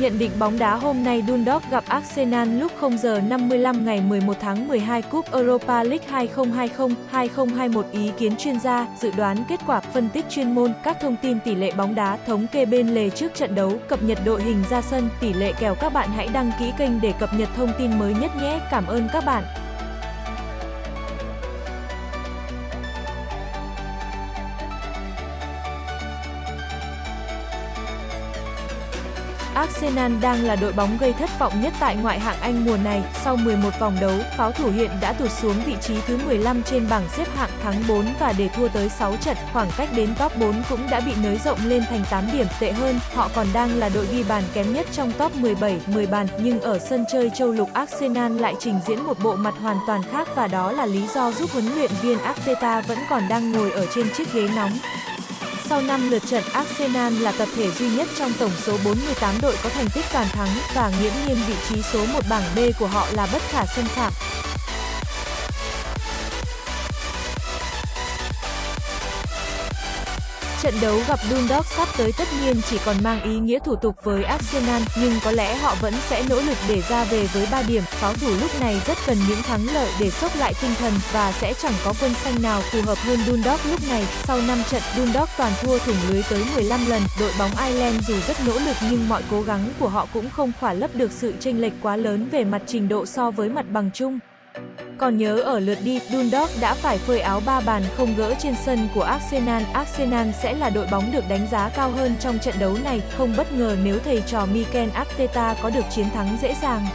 Nhận định bóng đá hôm nay Dundalk gặp Arsenal lúc 0 giờ 55 ngày 11 tháng 12 Cúp Europa League 2020-2021 Ý kiến chuyên gia, dự đoán kết quả, phân tích chuyên môn, các thông tin tỷ lệ bóng đá, thống kê bên lề trước trận đấu, cập nhật đội hình ra sân, tỷ lệ kèo các bạn hãy đăng ký kênh để cập nhật thông tin mới nhất nhé. Cảm ơn các bạn. Arsenal đang là đội bóng gây thất vọng nhất tại ngoại hạng Anh mùa này. Sau 11 vòng đấu, pháo thủ hiện đã tụt xuống vị trí thứ 15 trên bảng xếp hạng thắng 4 và để thua tới 6 trận. Khoảng cách đến top 4 cũng đã bị nới rộng lên thành 8 điểm. Tệ hơn, họ còn đang là đội ghi bàn kém nhất trong top 17, 10 bàn. Nhưng ở sân chơi châu lục Arsenal lại trình diễn một bộ mặt hoàn toàn khác và đó là lý do giúp huấn luyện viên Arteta vẫn còn đang ngồi ở trên chiếc ghế nóng. Sau 5 lượt trận, Arsenal là tập thể duy nhất trong tổng số 48 đội có thành tích toàn thắng và nghiễm nhiên vị trí số 1 bảng B của họ là bất khả xâm phạm. Trận đấu gặp Dundalk sắp tới tất nhiên chỉ còn mang ý nghĩa thủ tục với Arsenal, nhưng có lẽ họ vẫn sẽ nỗ lực để ra về với 3 điểm. Pháo thủ lúc này rất cần những thắng lợi để sốc lại tinh thần và sẽ chẳng có quân xanh nào phù hợp hơn Dundalk lúc này. Sau 5 trận, Dundalk toàn thua thủng lưới tới 15 lần. Đội bóng Ireland dù rất nỗ lực nhưng mọi cố gắng của họ cũng không khỏa lấp được sự chênh lệch quá lớn về mặt trình độ so với mặt bằng chung. Còn nhớ ở lượt đi, Dundalk đã phải phơi áo ba bàn không gỡ trên sân của Arsenal. Arsenal sẽ là đội bóng được đánh giá cao hơn trong trận đấu này, không bất ngờ nếu thầy trò Mikel Arteta có được chiến thắng dễ dàng.